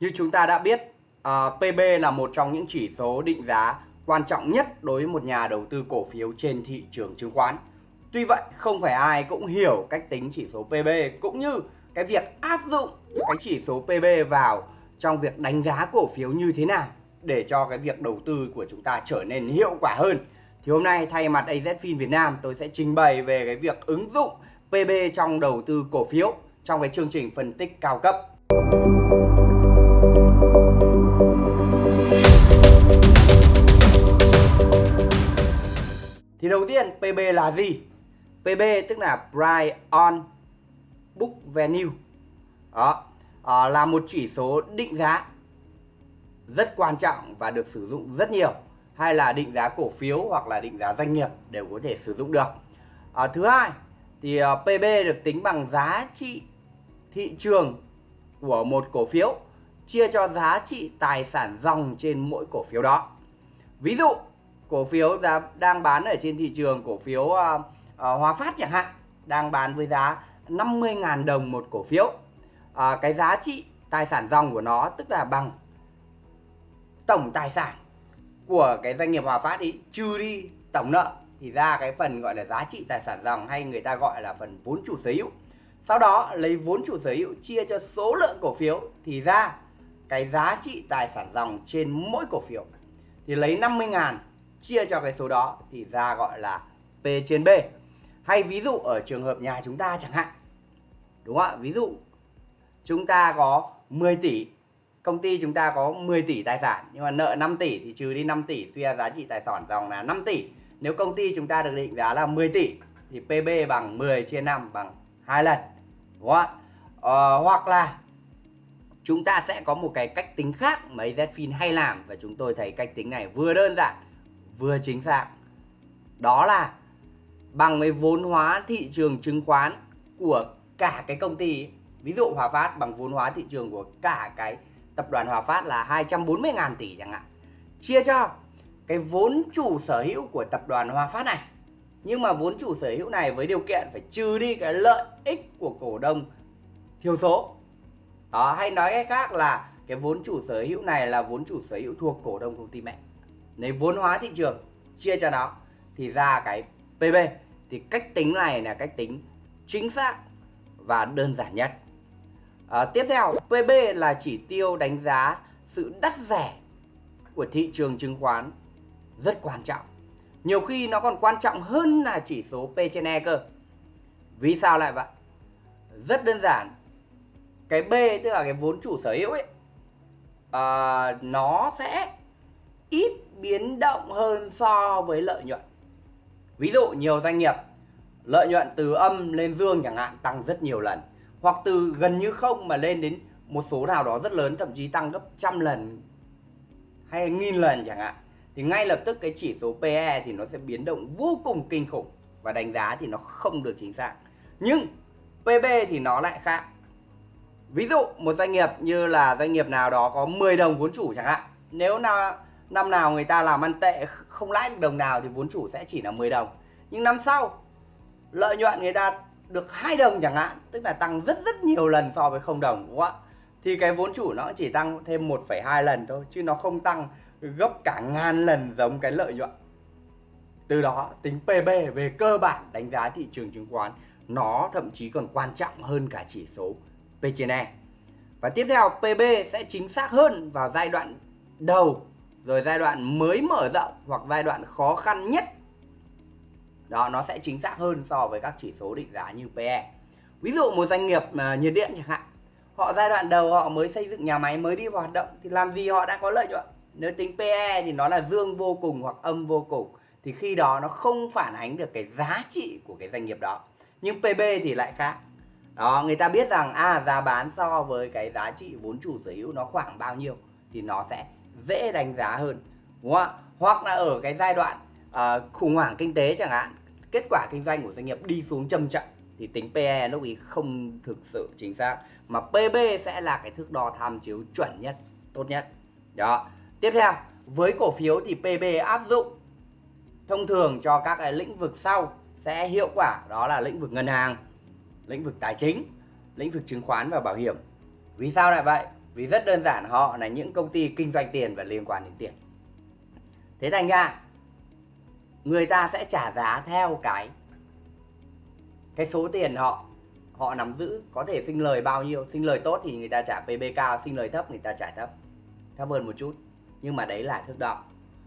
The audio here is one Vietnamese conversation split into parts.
Như chúng ta đã biết, ờ, uh, à, PB là một trong những chỉ số định giá quan trọng nhất đối với một nhà đầu tư cổ phiếu trên thị trường chứng khoán. Tuy vậy, không phải ai cũng hiểu cách tính chỉ số PB cũng như cái việc áp dụng cái chỉ số PB vào trong việc đánh giá cổ phiếu như thế nào để cho cái việc đầu tư của chúng ta trở nên hiệu quả hơn. Thì hôm nay thay mặt AZFIN Việt Nam tôi sẽ trình bày về cái việc ứng dụng PB trong đầu tư cổ phiếu trong cái chương trình phân tích cao cấp. Thì đầu tiên PB là gì? PB tức là Price on Book Value. Đó, à, là một chỉ số định giá rất quan trọng và được sử dụng rất nhiều hay là định giá cổ phiếu hoặc là định giá doanh nghiệp đều có thể sử dụng được. À, thứ hai thì ờ, uh, PB được tính bằng giá trị thị trường của một cổ phiếu chia cho giá trị tài sản dòng trên mỗi cổ phiếu đó. Ví dụ cổ phiếu giá đang bán ở trên thị trường cổ phiếu ờ, ờ, uh, uh, Hòa Phát chẳng hạn đang bán với giá 50.000 đồng một cổ phiếu. Uh, cái giá trị tài sản dòng của nó tức là bằng tổng tài sản của cái doanh nghiệp Hòa Phát ý trừ đi tổng nợ thì ra cái phần gọi là giá trị tài sản dòng hay người ta gọi là phần vốn chủ sở hữu. Sau đó lấy vốn chủ sở hữu chia cho số lượng cổ phiếu thì ra cái giá trị tài sản dòng trên mỗi cổ phiếu. Thì lấy 50 ngàn chia cho cái số đó thì ra gọi là P trên B. Hay ví dụ ở trường hợp nhà chúng ta chẳng hạn. Đúng không ạ? Ví dụ chúng ta có 10 tỷ công ty chúng ta có 10 tỷ tài sản nhưng mà nợ 5 tỷ thì trừ đi 5 tỷ suy ra giá trị tài sản dòng là 5 tỷ nếu công ty chúng ta được định giá là 10 tỷ thì PB bằng 10 chia 5 bằng 2 lần đúng không ạ ờ, hoặc là chúng ta sẽ có một cái cách tính khác mà AZFIN hay làm và chúng tôi thấy cách tính này vừa đơn giản vừa chính xác. Đó là bằng với vốn hóa thị trường chứng khoán của cả cái công ty, ví dụ Hòa Phát bằng vốn hóa thị trường của cả cái tập đoàn Hòa Phát là 240.000 tỷ chẳng hạn. Chia cho cái vốn chủ sở hữu của tập đoàn Hòa Phát này. Nhưng mà vốn chủ sở hữu này với điều kiện phải trừ đi cái lợi ích của cổ đông thiểu số. Đó, hay nói cách khác là cái vốn chủ sở hữu này là vốn chủ sở hữu thuộc cổ đông công ty mẹ lấy vốn hóa thị trường chia cho nó thì ra cái PB thì cách tính này là cách tính chính xác và đơn giản nhất. À, tiếp theo PB là chỉ tiêu đánh giá sự đắt rẻ của thị trường chứng khoán rất quan trọng. Nhiều khi nó còn quan trọng hơn là chỉ số P trên E cơ. Vì sao lại vậy? Rất đơn giản. Cái B tức là cái vốn chủ sở hữu ấy à, nó sẽ ít biến động hơn so với lợi nhuận. Ví dụ nhiều doanh nghiệp, lợi nhuận từ âm lên dương chẳng hạn tăng rất nhiều lần, hoặc từ gần như không mà lên đến một số nào đó rất lớn, thậm chí tăng gấp trăm lần hay nghìn lần chẳng hạn, thì ngay lập tức cái chỉ số PE thì nó sẽ biến động vô cùng kinh khủng và đánh giá thì nó không được chính xác. Nhưng PB thì nó lại khác. Ví dụ một doanh nghiệp như là doanh nghiệp nào đó có 10 đồng vốn chủ chẳng hạn, nếu nào năm nào người ta làm ăn tệ không lãi được đồng nào thì vốn chủ sẽ chỉ là 10 đồng. Nhưng năm sau lợi nhuận người ta được hai đồng chẳng hạn tức là tăng rất rất nhiều lần so với không đồng đúng không ạ? Thì cái vốn chủ nó chỉ tăng thêm 1,2 lần thôi chứ nó không tăng gấp cả ngàn lần giống cái lợi nhuận. Từ đó tính PB về cơ bản đánh giá thị trường chứng khoán nó thậm chí còn quan trọng hơn cả chỉ số P/E. và tiếp theo PB sẽ chính xác hơn vào giai đoạn đầu rồi giai đoạn mới mở rộng hoặc giai đoạn khó khăn nhất. Đó nó sẽ chính xác hơn so với các chỉ số định giá như PE ví dụ một doanh nghiệp uh, nhiệt điện chẳng hạn họ giai đoạn đầu họ mới xây dựng nhà máy mới đi vào hoạt động thì làm gì họ đã có lợi nhuận? Nếu tính PE thì nó là dương vô cùng hoặc âm vô cùng thì khi đó nó không phản ánh được cái giá trị của cái doanh nghiệp đó. Nhưng PB thì lại khác. Đó người ta biết rằng à giá bán so với cái giá trị vốn chủ sở hữu nó khoảng bao nhiêu thì nó sẽ dễ đánh giá hơn đúng không ạ? Hoặc là ở cái giai đoạn à, khủng hoảng kinh tế chẳng hạn kết quả kinh doanh của doanh nghiệp đi xuống trầm trọng thì tính PE lúc ấy không thực sự chính xác mà PB sẽ là cái thước đo tham chiếu chuẩn nhất tốt nhất. Đó. Tiếp theo với cổ phiếu thì PB áp dụng thông thường cho các cái lĩnh vực sau sẽ hiệu quả đó là lĩnh vực ngân hàng lĩnh vực tài chính lĩnh vực chứng khoán và bảo hiểm. Vì sao lại vậy? Vì rất đơn giản, họ là những công ty kinh doanh tiền và liên quan đến tiền. Thế thành ra, người ta sẽ trả giá theo cái cái số tiền họ họ nắm giữ, có thể sinh lời bao nhiêu. Sinh lời tốt thì người ta trả PB cao, sinh lời thấp người ta trả thấp thấp hơn một chút. Nhưng mà đấy là thước đo.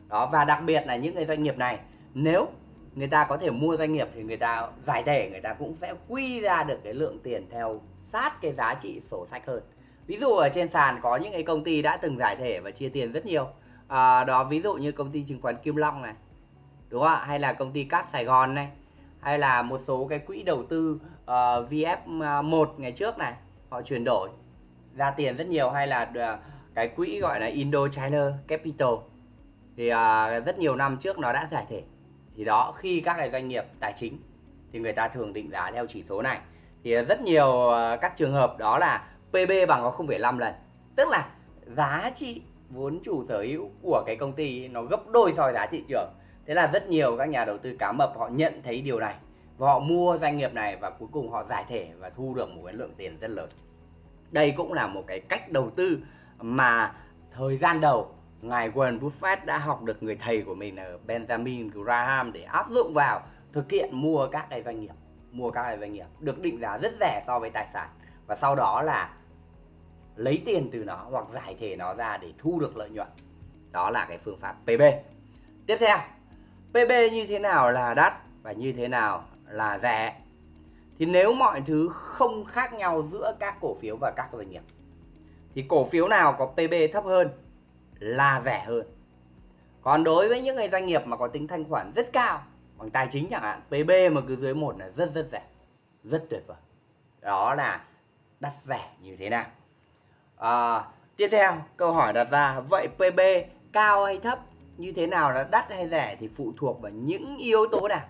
Đó, và đặc biệt là những cái doanh nghiệp này, nếu người ta có thể mua doanh nghiệp thì người ta, giải thể người ta cũng sẽ quy ra được cái lượng tiền theo sát cái giá trị sổ sách hơn ví dụ ở trên sàn có những cái công ty đã từng giải thể và chia tiền rất nhiều. À, đó ví dụ như công ty chứng khoán Kim Long này đúng không ạ? Hay là công ty cát Sài Gòn này hay là một số cái quỹ đầu tư ờ, uh, VF1 à, ngày trước này họ chuyển đổi ra tiền rất nhiều. Hay là uh, cái quỹ gọi là Indochina Capital thì uh, rất nhiều năm trước nó đã giải thể. Thì đó khi các cái doanh nghiệp tài chính thì người ta thường định giá theo chỉ số này. Thì rất nhiều uh, các trường hợp đó là PB bằng có 0,5 lần. Tức là giá trị vốn chủ sở hữu của cái công ty nó gấp đôi so với giá thị trường. Thế là rất nhiều các nhà đầu tư cá mập họ nhận thấy điều này và họ mua doanh nghiệp này và cuối cùng họ giải thể và thu được một cái lượng tiền rất lớn. Đây cũng là một cái cách đầu tư mà thời gian đầu ngài Warren Buffett đã học được người thầy của mình là Benjamin Graham để áp dụng vào thực hiện mua các cái doanh nghiệp mua các cái doanh nghiệp được định giá rất rẻ so với tài sản. Và sau đó là lấy tiền từ nó hoặc giải thể nó ra để thu được lợi nhuận. Đó là cái phương pháp PB tiếp theo PB như thế nào là đắt và như thế nào là rẻ? Thì nếu mọi thứ không khác nhau giữa các cổ phiếu và các doanh nghiệp, thì cổ phiếu nào có PB thấp hơn là rẻ hơn? Còn đối với những cái doanh nghiệp mà có tính thanh khoản rất cao, bằng tài chính chẳng hạn PB mà cứ dưới một là rất rất rẻ, rất tuyệt vời. Đó là đắt rẻ như thế nào? À, tiếp theo câu hỏi đặt ra vậy PB cao hay thấp? Như thế nào là đắt hay rẻ thì phụ thuộc vào những yếu tố nào?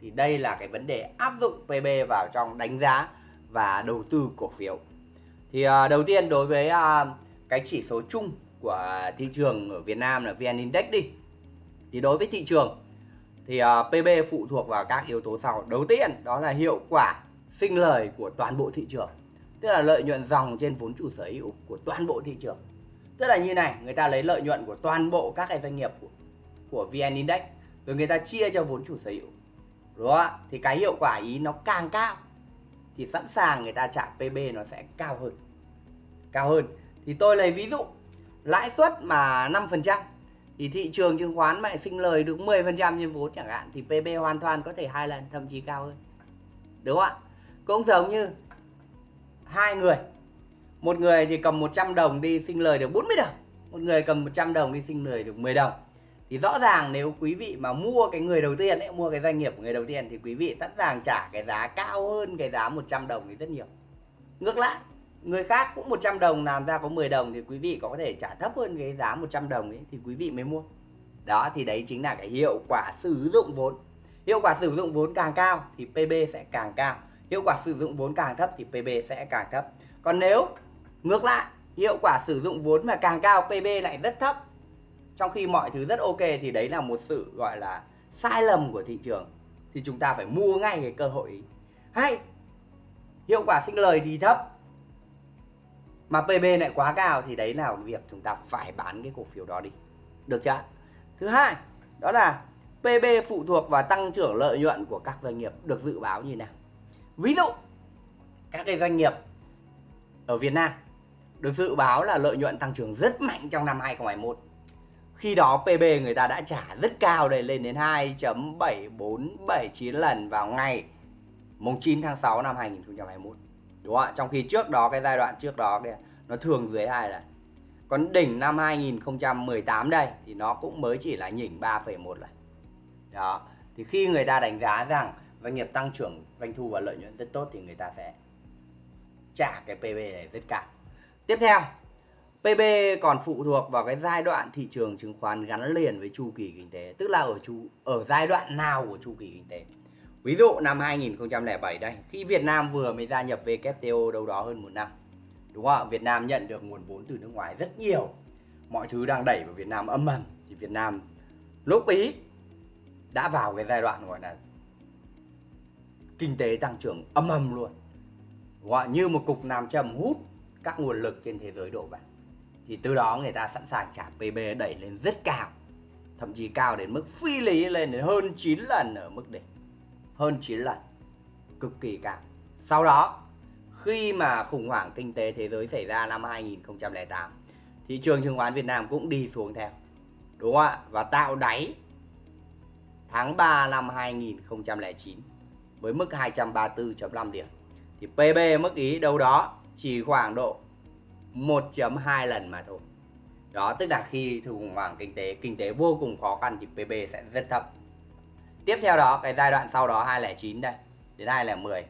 Thì đây là cái vấn đề áp dụng PB vào trong đánh giá và đầu tư cổ phiếu. Thì à, đầu tiên đối với à, cái chỉ số chung của thị trường ở Việt Nam là VN Index đi. Thì đối với thị trường thì uh, PB phụ thuộc vào các yếu tố sau. Đầu tiên đó là hiệu quả sinh lời của toàn bộ thị trường tức là lợi nhuận dòng trên vốn chủ sở hữu của toàn bộ thị trường. Tức là như này người ta lấy lợi nhuận của toàn bộ các cái doanh nghiệp của, của VN Index rồi người ta chia cho vốn chủ sở hữu. Đúng không ạ? Thì cái hiệu quả ý nó càng cao thì sẵn sàng người ta trả PB nó sẽ cao hơn. Cao hơn. Thì tôi lấy ví dụ lãi suất mà 5% thì thị trường chứng khoán mà sinh lời được 10% trên vốn chẳng hạn thì PB hoàn toàn có thể hai lần thậm chí cao hơn. Đúng không ạ? Cũng giống như hai người. Một người thì cầm 100 đồng đi sinh lời được 40 đồng. Một người cầm 100 đồng đi sinh lời được 10 đồng. Thì rõ ràng nếu quý vị mà mua cái người đầu tiên ấy, mua cái doanh nghiệp của người đầu tiên thì quý vị sẵn sàng trả cái giá cao hơn cái giá 100 đồng thì rất nhiều. Ngược lại người khác cũng 100 đồng làm ra có 10 đồng thì quý vị có thể trả thấp hơn cái giá 100 đồng ấy thì quý vị mới mua. Đó thì đấy chính là cái hiệu quả sử dụng vốn. Hiệu quả sử dụng vốn càng cao thì PB sẽ càng cao hiệu quả sử dụng vốn càng thấp thì PB sẽ càng thấp. Còn nếu ngược lại, hiệu quả sử dụng vốn mà càng cao PB lại rất thấp. Trong khi mọi thứ rất ok thì đấy là một sự gọi là sai lầm của thị trường. Thì chúng ta phải mua ngay cái cơ hội hay hiệu quả sinh lời thì thấp mà PB lại quá cao thì đấy là việc chúng ta phải bán cái cổ phiếu đó đi. Được chưa thứ hai, đó là PB phụ thuộc vào tăng trưởng lợi nhuận của các doanh nghiệp được dự báo như nào? Ví dụ các cái doanh nghiệp ở Việt Nam được dự báo là lợi nhuận tăng trưởng rất mạnh trong năm 2021 khi đó PB người ta đã trả rất cao đây lên đến 2.7479 lần vào ngày mùng 9 tháng 6 năm 2021 đúng không ạ? Trong khi trước đó cái giai đoạn trước đó kia nó thường dưới 2 lần. Còn đỉnh năm 2018 đây thì nó cũng mới chỉ là nhỉnh 3,1 lần. Đó. Thì khi người ta đánh giá rằng doanh nghiệp tăng trưởng doanh thu và lợi nhuận rất tốt thì người ta sẽ trả cái PB này rất cao tiếp theo PB còn phụ thuộc vào cái giai đoạn thị trường chứng khoán gắn liền với chu kỳ kinh tế, tức là ở chu ở giai đoạn nào của chu kỳ kinh tế. Ví dụ năm 2007 đây, khi Việt Nam vừa mới gia nhập WTO đâu đó hơn một năm. Đúng không ạ? Việt Nam nhận được nguồn vốn từ nước ngoài rất nhiều. Mọi thứ đang đẩy vào Việt Nam âm ầm thì Việt Nam lúc ý đã vào cái giai đoạn gọi là kinh tế tăng trưởng âm ầm luôn. gọi? Như một cục nam châm hút các nguồn lực trên thế giới đổ vào thì từ đó người ta sẵn sàng trả PB đẩy lên rất cao, thậm chí cao đến mức phi lý lên đến hơn 9 lần ở mức đỉnh hơn 9 lần, cực kỳ cao sau đó, khi mà khủng hoảng kinh tế thế giới xảy ra năm 2008 thị trường chứng khoán Việt Nam cũng đi xuống theo, đúng không ạ và tạo đáy tháng 3 năm 2009 với mức 234.5 điểm. Thì PB mức ý đâu đó chỉ khoảng độ 1.2 lần mà thôi. Đó tức là khi khủng hoảng kinh tế kinh tế vô cùng khó khăn thì PB sẽ rất thấp. Tiếp theo đó cái giai đoạn sau đó 2009 đây đến 2010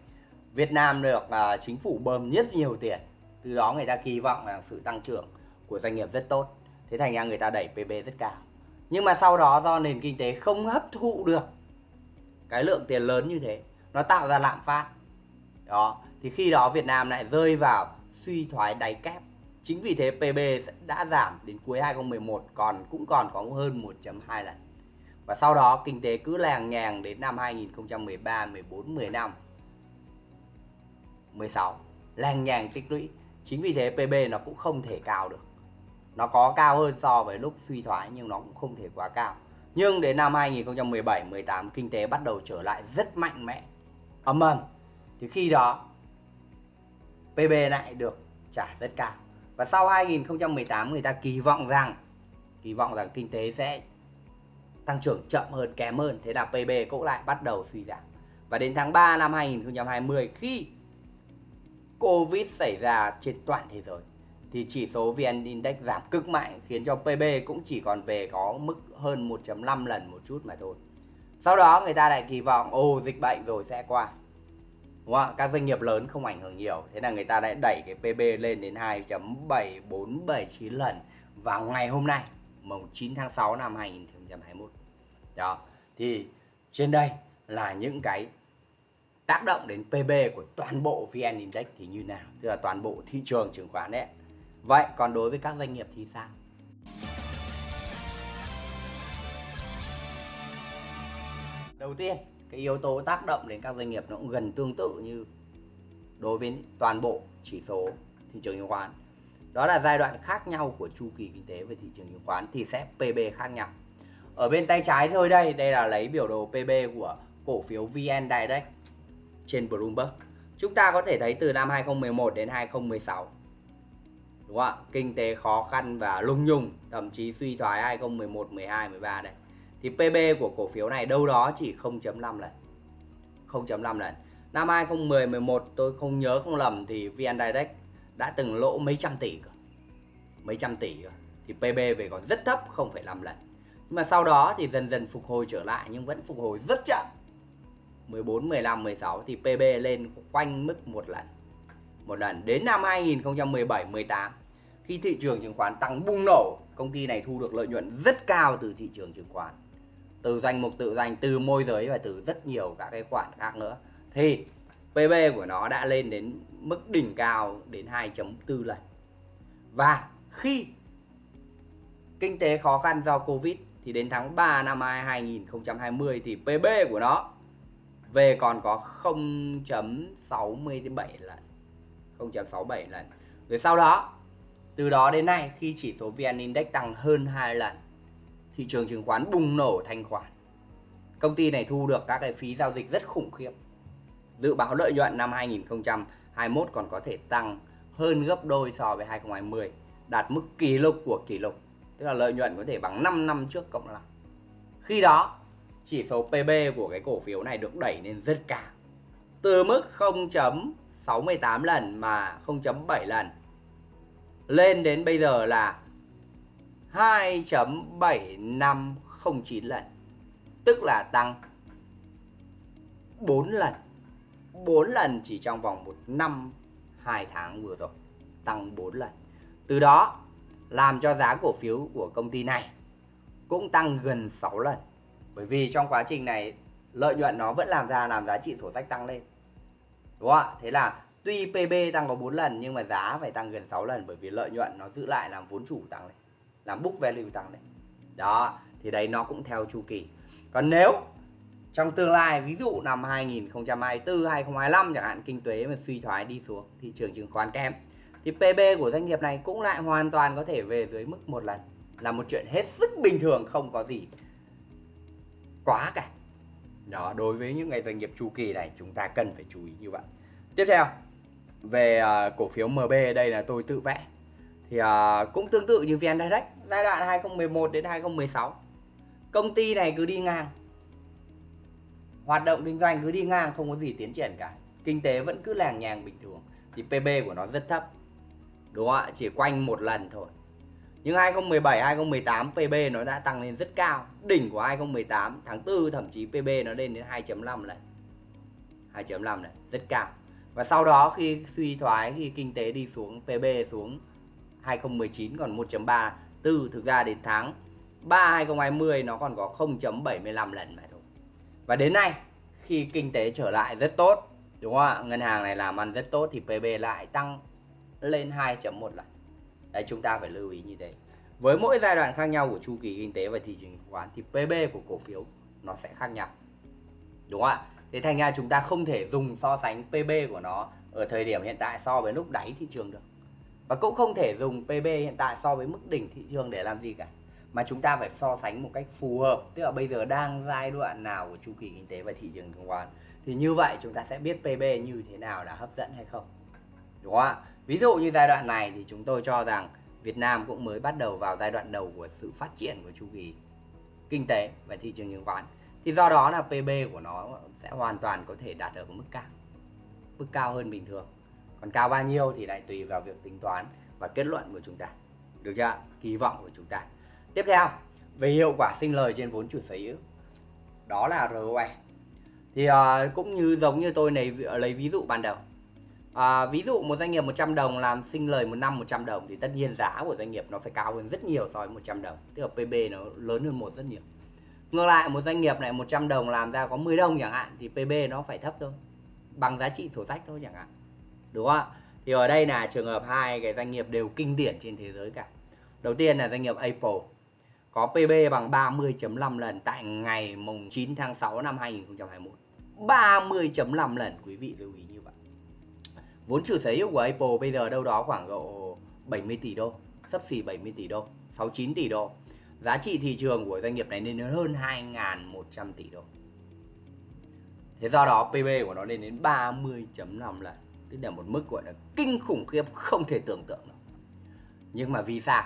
Việt Nam được uh, chính phủ bơm rất nhiều tiền từ đó người ta kỳ vọng là sự tăng trưởng của doanh nghiệp rất tốt. Thế thành ra người ta đẩy PB rất cao. Nhưng mà sau đó do nền kinh tế không hấp thụ được cái lượng tiền lớn như thế nó tạo ra lạm phát. Đó thì khi đó Việt Nam lại rơi vào suy thoái đáy kép. Chính vì thế PB đã giảm đến cuối 2011 còn cũng còn có hơn 1.2 lần. Và sau đó kinh tế cứ làng nhàng đến năm 2013, 14, 15 16 làng nhàng tích lũy. Chính vì thế PB nó cũng không thể cao được. Nó có cao hơn so với lúc suy thoái nhưng nó cũng không thể quá cao. Nhưng đến năm 2017 18 kinh tế bắt đầu trở lại rất mạnh mẽ ầm ầm thì khi đó PB lại được trả rất cao và sau 2018 người ta kỳ vọng rằng, kỳ vọng rằng kinh tế sẽ tăng trưởng chậm hơn, kém hơn. Thế là PB cũng lại bắt đầu suy giảm. Và đến tháng 3 năm 2020 khi Covid xảy ra trên toàn thế giới, thì chỉ số VN Index giảm cực mạnh, khiến cho PB cũng chỉ còn về có mức hơn 1.5 lần một chút mà thôi. Sau đó người ta lại kỳ vọng ồ dịch bệnh rồi sẽ qua. Đúng không? Các doanh nghiệp lớn không ảnh hưởng nhiều, thế là người ta lại đẩy cái PB lên đến 2.7479 lần vào ngày hôm nay, mùng 9 tháng 6 năm 2021. Đó. Thì trên đây là những cái tác động đến PB của toàn bộ VN Index thì như nào, tức là toàn bộ thị trường chứng khoán đấy. Vậy còn đối với các doanh nghiệp thì sao? Đầu tiên, cái yếu tố tác động đến các doanh nghiệp nó cũng gần tương tự như đối với toàn bộ chỉ số thị trường chứng khoán. Đó là giai đoạn khác nhau của chu kỳ kinh tế về thị trường chứng khoán thì sẽ PB khác nhau. Ở bên tay trái thôi đây, đây là lấy biểu đồ PB của cổ phiếu VN Direct trên Bloomberg. Chúng ta có thể thấy từ năm 2011 đến 2016 đúng không ạ kinh tế khó khăn và lung nhung thậm chí suy thoái 2011 12 13 đây thì PB của cổ phiếu này đâu đó chỉ 0.5 lần. 0.5 lần. Năm 2010 11 tôi không nhớ không lầm thì VN Direct đã từng lỗ mấy trăm tỷ cơ. Mấy trăm tỷ cơ. Thì PB về còn rất thấp 0,5 lần. Nhưng mà sau đó thì dần dần phục hồi trở lại nhưng vẫn phục hồi rất chậm. 14, 15, 16 thì PB lên quanh mức một lần. Một lần. Đến năm 2017 18 khi thị trường chứng khoán tăng bùng nổ công ty này thu được lợi nhuận rất cao từ thị trường chứng khoán từ danh mục, tự danh, từ môi giới và từ rất nhiều các cái khoản khác nữa. Thì PB của nó đã lên đến mức đỉnh cao đến 2.4 lần. Và khi kinh tế khó khăn do Covid thì đến tháng 3 năm 2020 thì PB của nó về còn có 0.67 lần 0.67 lần. Rồi sau đó, từ đó đến nay khi chỉ số VN Index tăng hơn 2 lần thị trường chứng khoán bùng nổ thanh khoản. Công ty này thu được các cái phí giao dịch rất khủng khiếp. Dự báo lợi nhuận năm 2021 còn có thể tăng hơn gấp đôi so với 2020 đạt mức kỷ lục của kỷ lục. Tức là lợi nhuận có thể bằng 5 năm trước cộng lại. Khi đó, chỉ số PB của cái cổ phiếu này được đẩy lên rất cao. Từ mức 0.68 lần mà 0.7 lần, lên đến bây giờ là 2.7509 lần, tức là tăng 4 lần. 4 lần chỉ trong vòng 1 năm 2 tháng vừa rồi, tăng 4 lần. Từ đó, làm cho giá cổ phiếu của công ty này cũng tăng gần 6 lần. Bởi vì trong quá trình này, lợi nhuận nó vẫn làm ra, làm giá trị sổ sách tăng lên. Đúng không ạ? Thế là tuy PB tăng có 4 lần, nhưng mà giá phải tăng gần 6 lần bởi vì lợi nhuận nó giữ lại làm vốn chủ tăng lên làm book value tăng đấy, đó thì đây nó cũng theo chu kỳ. Còn nếu trong tương lai ví dụ năm 2024 2025 chẳng hạn kinh tế mà suy thoái đi xuống thị trường chứng khoán kém thì PB của doanh nghiệp này cũng lại hoàn toàn có thể về dưới mức một lần. Là một chuyện hết sức bình thường không có gì quá cả. Đó đối với những ngày doanh nghiệp chu kỳ này chúng ta cần phải chú ý như vậy. Tiếp theo về ờ, cổ phiếu MB đây là tôi tự vẽ thì uh, cũng tương tự như VN Direct giai đoạn 2011 đến 2016 công ty này cứ đi ngang. Hoạt động kinh doanh cứ đi ngang không có gì tiến triển cả. Kinh tế vẫn cứ làng nhàng bình thường. Thì PB của nó rất thấp. Đúng không ạ? Chỉ quanh một lần thôi. Nhưng 2017 2018 PB nó đã tăng lên rất cao. Đỉnh của 2018 tháng 4 thậm chí PB nó lên đến 2.5 lần. 2.5 lần rất cao. Và sau đó khi suy thoái khi kinh tế đi xuống PB xuống 2019 còn 1.34 thực ra đến tháng. 3 2020 nó còn có 0.75 lần mà thôi. Và đến nay, khi kinh tế trở lại rất tốt, đúng không ạ? Ngân hàng này làm ăn rất tốt thì PB lại tăng lên 2.1 lần. Đấy, chúng ta phải lưu ý như thế. Với mỗi giai đoạn khác nhau của chu kỳ kinh tế và thị trường chứng khoán thì PB của cổ phiếu nó sẽ khác nhau. Đúng không ạ? Thế thành ra chúng ta không thể dùng so sánh PB của nó ở thời điểm hiện tại so với lúc đáy thị trường được và cũng không thể dùng PB hiện tại so với mức đỉnh thị trường để làm gì cả. Mà chúng ta phải so sánh một cách phù hợp. Tức là bây giờ đang giai đoạn nào của chu kỳ kinh tế và thị trường chứng khoán. Thì như vậy chúng ta sẽ biết PB như thế nào là hấp dẫn hay không. Đúng không ạ? Ví dụ như giai đoạn này thì chúng tôi cho rằng Việt Nam cũng mới bắt đầu vào giai đoạn đầu của sự phát triển của chu kỳ kinh tế và thị trường chứng khoán. Thì do đó là PB của nó sẽ hoàn toàn có thể đạt ở mức cao. Mức cao hơn bình thường còn cao bao nhiêu thì lại tùy vào việc tính toán và kết luận của chúng ta được chưa kỳ vọng của chúng ta tiếp theo về hiệu quả sinh lời trên vốn chủ sở hữu đó là ROE thì uh, cũng như giống như tôi lấy lấy ví dụ ban đầu À, ví dụ một doanh nghiệp 100 đồng làm sinh lời một năm 100 đồng thì tất nhiên giá của doanh nghiệp nó phải cao hơn rất nhiều so với 100 đồng. Tức là PB nó lớn hơn một rất nhiều. Ngược lại một doanh nghiệp này 100 đồng làm ra có 10 đồng chẳng hạn thì PB nó phải thấp thôi. Bằng giá trị sổ sách thôi chẳng hạn. Đúng không ạ? Thì ở đây là trường hợp hai cái doanh nghiệp đều kinh điển trên thế giới cả. Đầu tiên là doanh nghiệp Apple có PB bằng 30.5 lần tại ngày mùng 9 tháng 6 năm 2021. 30.5 lần quý vị lưu ý như vậy. Vốn chủ sở hữu của Apple bây giờ đâu đó khoảng độ 70 tỷ đô, sắp xỉ 70 tỷ đô, 69 tỷ đô. Giá trị thị trường của doanh nghiệp này lên đến hơn 2.100 tỷ đô. Thế do đó PB của nó lên đến 30.5 lần, tức là một mức gọi là kinh khủng khiếp không thể tưởng tượng được. Nhưng mà vì sao?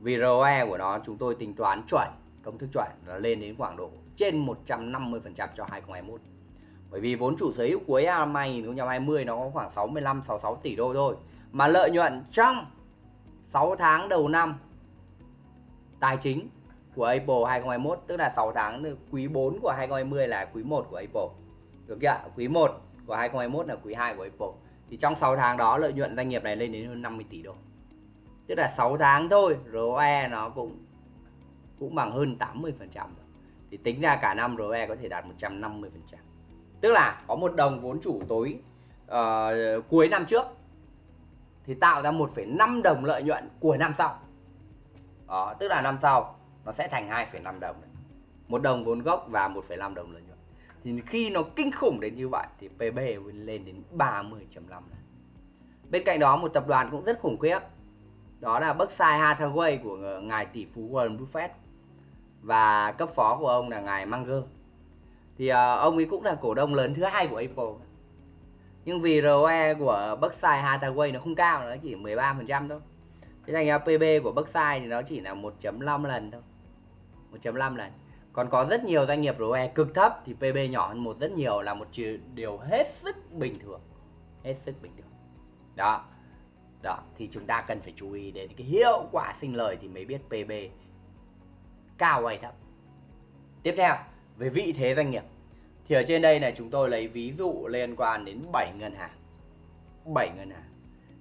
Vì ROE của nó chúng tôi tính toán chuẩn, công thức chuẩn là lên đến khoảng độ trên 150% cho 2021. Bởi vì vốn chủ sở hữu cuối năm 2020 nó có khoảng 65 66 tỷ đô thôi. Mà lợi nhuận trong 6 tháng đầu năm tài chính của Apple 2021 tức là 6 tháng từ quý 4 của 2020 là quý 1 của Apple. Được chưa? Quý 1 của 2021 là quý 2 của Apple. Thì trong 6 tháng đó lợi nhuận doanh nghiệp này lên đến hơn 50 tỷ đô. Tức là 6 tháng thôi, ROE nó cũng cũng bằng hơn 80% rồi. Thì tính ra cả năm ROE có thể đạt 150%. Tức là có một đồng vốn chủ tối uh, cuối năm trước thì tạo ra 1,5 đồng lợi nhuận của năm sau. Đó, tức là năm sau nó sẽ thành 2,5 đồng. Đấy. Một đồng vốn gốc và 1,5 đồng lợi. Thì khi nó kinh khủng đến như vậy thì PB lên đến 30.5 lần. Bên cạnh đó một tập đoàn cũng rất khủng khiếp. Đó là Berkshire Hathaway của ngài tỷ phú Warren Buffett và cấp phó của ông là ngài Munger thì uh, ông ấy cũng là cổ đông lớn thứ hai của Apple. Nhưng vì ROE của Berkshire Hathaway nó không cao nó chỉ 13% thôi. Thế thành ra PB của Berkshire thì nó chỉ là 1.5 lần thôi. 1.5 lần còn có rất nhiều doanh nghiệp ROE cực thấp thì PB nhỏ hơn một rất nhiều là một điều hết sức bình thường. Hết sức bình thường. Đó. Đó. Thì chúng ta cần phải chú ý đến cái hiệu quả sinh lời thì mới biết PB cao hay thấp. Tiếp theo, về vị thế doanh nghiệp. Thì ở trên đây này, chúng tôi lấy ví dụ liên quan đến 7 ngân hàng. 7 ngân hàng.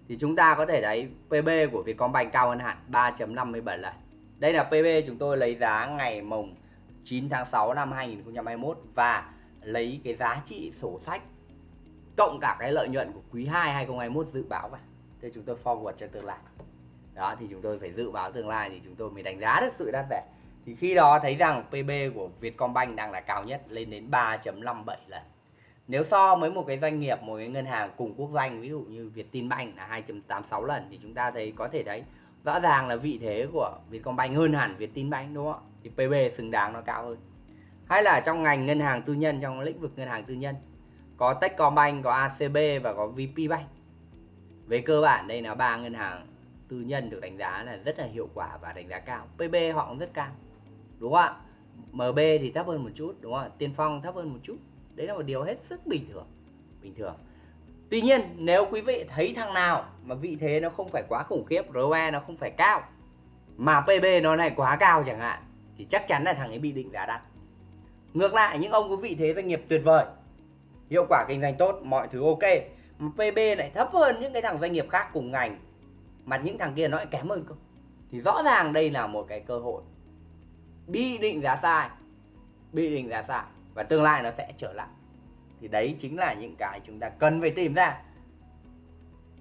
Thì chúng ta có thể thấy PB của Vietcombank cao hơn hẳn 3.57 lần. Đây là PB chúng tôi lấy giá ngày mùng 9 tháng 6 năm 2021 và lấy cái giá trị sổ sách cộng cả cái lợi nhuận của quý 2 2021 dự báo vào. Thế chúng tôi forward cho tương lai. Đó, thì chúng tôi phải dự báo tương lai thì chúng tôi mới đánh giá được sự đắt rẻ thì khi đó thấy rằng PB của Vietcombank đang là cao nhất, lên đến 3.57 lần. Nếu so với một cái doanh nghiệp, một cái ngân hàng cùng quốc doanh ví dụ như Vietinbank là 2.86 lần, thì chúng ta thấy có thể thấy rõ ràng là vị thế của Vietcombank hơn hẳn Vietinbank, đúng không ạ? Thì PB xứng đáng nó cao hơn. Hay là trong ngành ngân hàng tư nhân, trong lĩnh vực ngân hàng tư nhân, có Techcombank, có ACB và có VPBank về cơ bản, đây là ba ngân hàng tư nhân được đánh giá là rất là hiệu quả và đánh giá cao. PB họ cũng rất cao, đúng không ạ? MB thì thấp hơn một chút, đúng không ạ? Tiên Phong thấp hơn một chút. Đấy là một điều hết sức bình thường. Bình thường tuy nhiên, nếu quý vị thấy thằng nào mà vị thế nó không phải quá khủng khiếp ROE nó không phải cao, mà PB nó này quá cao chẳng hạn, thì chắc chắn là thằng ấy bị định giá đắt. Ngược lại, những ông có vị thế doanh nghiệp tuyệt vời, hiệu quả kinh doanh tốt, mọi thứ ok, mà PB lại thấp hơn những cái thằng doanh nghiệp khác cùng ngành, mà những thằng kia nó lại kém hơn cơ. Thì rõ ràng đây là một cái cơ hội bị định giá sai, bị định giá sai, và tương lai nó sẽ trở lại thì đấy chính là những cái chúng ta cần phải tìm ra.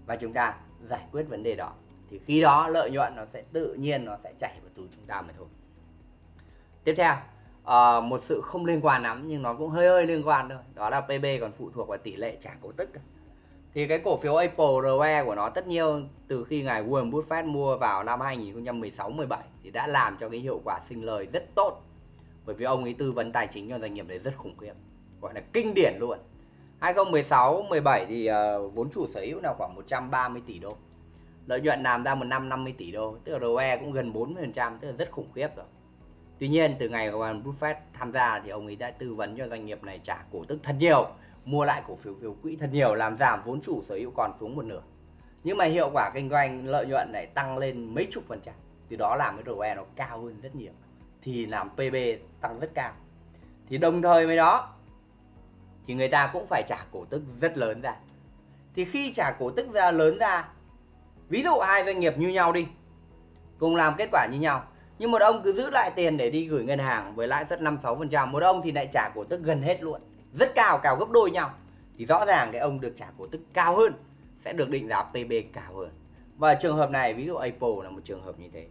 Và chúng ta giải quyết vấn đề đó. Thì khi đó lợi nhuận nó sẽ tự nhiên nó sẽ chảy vào túi chúng ta mà thôi. Tiếp theo uh, một sự không liên quan lắm nhưng nó cũng hơi hơi liên quan thôi. Đó là PB còn phụ thuộc vào tỷ lệ trả cổ tức. Thì cái cổ phiếu Apple ROE của nó tất nhiên từ khi ngài Warren Buffett mua vào năm 2016-17 thì đã làm cho cái hiệu quả sinh lời rất tốt. Bởi vì ông ấy tư vấn tài chính cho doanh nghiệp đấy rất khủng khiếp gọi là kinh điển luôn 2016 17 thì uh, vốn chủ sở hữu là khoảng 130 tỷ đô lợi nhuận làm ra một năm 50 tỷ đô tức là ROE cũng gần 40% tức là rất khủng khiếp rồi Tuy nhiên từ ngày Warren Buffett tham gia thì ông ấy đã tư vấn cho doanh nghiệp này trả cổ tức thật nhiều, mua lại cổ phiếu phiếu quỹ thật nhiều làm giảm vốn chủ sở hữu còn xuống một nửa. Nhưng mà hiệu quả kinh doanh lợi nhuận lại tăng lên mấy chục phần trăm. Từ đó làm cái ROE nó cao hơn rất nhiều. Thì làm PB tăng rất cao. Thì đồng thời với đó thì người ta cũng phải trả cổ tức rất lớn ra. Thì khi trả cổ tức ra lớn ra, ví dụ hai doanh nghiệp như nhau đi, cùng làm kết quả như nhau nhưng một ông cứ giữ lại tiền để đi gửi ngân hàng với lãi suất 5 6%, một ông thì lại trả cổ tức gần hết luôn. Rất cao, cao gấp đôi nhau. Thì rõ ràng cái ông được trả cổ tức cao hơn sẽ được định giá PB cao hơn. Và trường hợp này ví dụ Apple là một trường hợp như thế.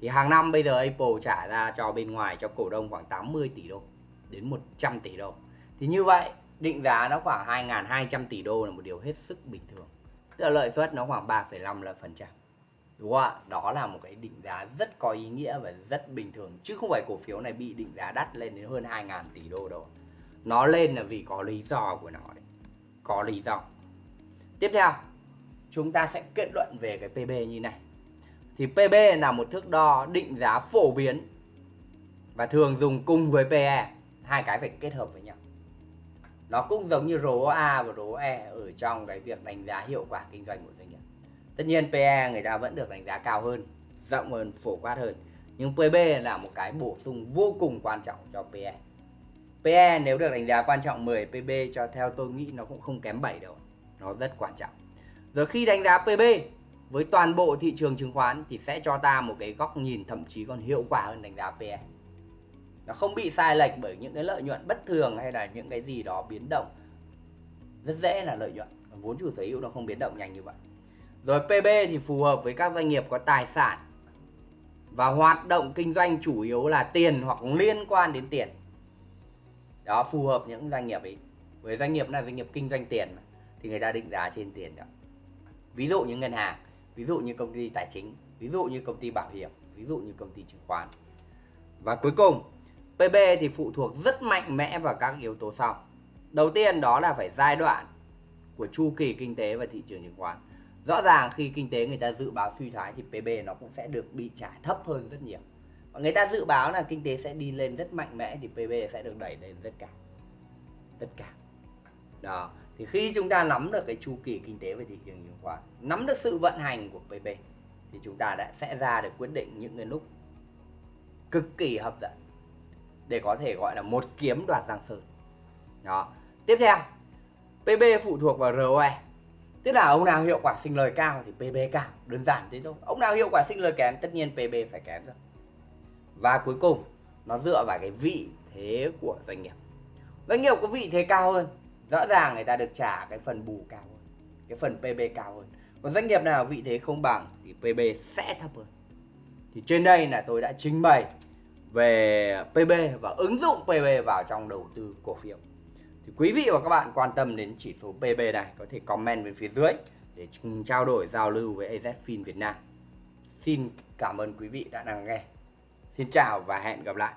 Thì hàng năm bây giờ Apple trả ra cho bên ngoài cho cổ đông khoảng 80 tỷ đô đến 100 tỷ đô. Thì như vậy định giá nó khoảng 2.200 tỷ đô là một điều hết sức bình thường. Tức là lợi suất nó khoảng 3,5 là phần trăm. Đúng không ạ? Đó là một cái định giá rất có ý nghĩa và rất bình thường. Chứ không phải cổ phiếu này bị định giá đắt lên đến hơn 2.000 tỷ đô đâu. Nó lên là vì có lý do của nó đấy. Có lý do. Tiếp theo chúng ta sẽ kết luận về cái PB như này. Thì PB là một thước đo định giá phổ biến và thường dùng cùng với PE hai cái phải kết hợp với nhau nó cũng giống như ROA và ROE ở trong cái việc đánh giá hiệu quả kinh doanh của doanh nghiệp. Tất nhiên PE người ta vẫn được đánh giá cao hơn, rộng hơn, phổ quát hơn. Nhưng PB là một cái bổ sung vô cùng quan trọng cho PE PE nếu được đánh giá quan trọng 10 PB cho theo tôi nghĩ nó cũng không kém 7 đâu. Nó rất quan trọng. Rồi khi đánh giá PB với toàn bộ thị trường chứng khoán thì sẽ cho ta một cái góc nhìn, thậm chí còn hiệu quả hơn đánh giá PE nó không bị sai lệch bởi những cái lợi nhuận bất thường hay là những cái gì đó biến động rất dễ là lợi nhuận vốn chủ sở hữu nó không biến động nhanh như vậy rồi PB thì phù hợp với các doanh nghiệp có tài sản và hoạt động kinh doanh chủ yếu là tiền hoặc liên quan đến tiền. Đó phù hợp những doanh nghiệp ấy. Với doanh nghiệp là doanh nghiệp kinh doanh tiền mà, thì người ta định giá trên tiền đó. Ví dụ như ngân hàng, ví dụ như công ty tài chính, ví dụ như công ty bảo hiểm, ví dụ như công ty chứng khoán. Và cuối cùng, PB thì phụ thuộc rất mạnh mẽ vào các yếu tố sau. Đầu tiên đó là phải giai đoạn của chu kỳ kinh tế và thị trường chứng khoán. Rõ ràng khi kinh tế người ta dự báo suy thoái thì PB nó cũng sẽ được bị trả thấp hơn rất nhiều. Và người ta dự báo là kinh tế sẽ đi lên rất mạnh mẽ thì PB sẽ được đẩy lên rất cao. Rất cao. Đó, thì khi chúng ta nắm được cái chu kỳ kinh tế về thị trường chứng khoán, nắm được sự vận hành của PB thì chúng ta đã sẽ ra được quyết định những cái lúc cực kỳ hấp dẫn để có thể gọi là một kiếm đoạt giang sơn. Đó. Tiếp theo PB phụ thuộc vào ROE tức là ông nào hiệu quả sinh lời cao thì PB cao. Đơn giản thế thôi. Ông nào hiệu quả sinh lời kém, tất nhiên PB phải kém rồi và cuối cùng, nó dựa vào cái vị thế của doanh nghiệp. Doanh nghiệp có vị thế cao hơn, rõ ràng người ta được trả cái phần bù cao hơn, cái phần PB cao hơn. Còn doanh nghiệp nào vị thế không bằng thì PB sẽ thấp hơn. Thì trên đây là tôi đã trình bày về PB và ứng dụng PB vào trong đầu tư cổ phiếu thì quý vị và các bạn quan tâm đến chỉ số PB này, có thể comment bên phía dưới để trao đổi, giao lưu với AZFIN Việt Nam. Xin cảm ơn quý vị đã lắng nghe. Xin chào và hẹn gặp lại.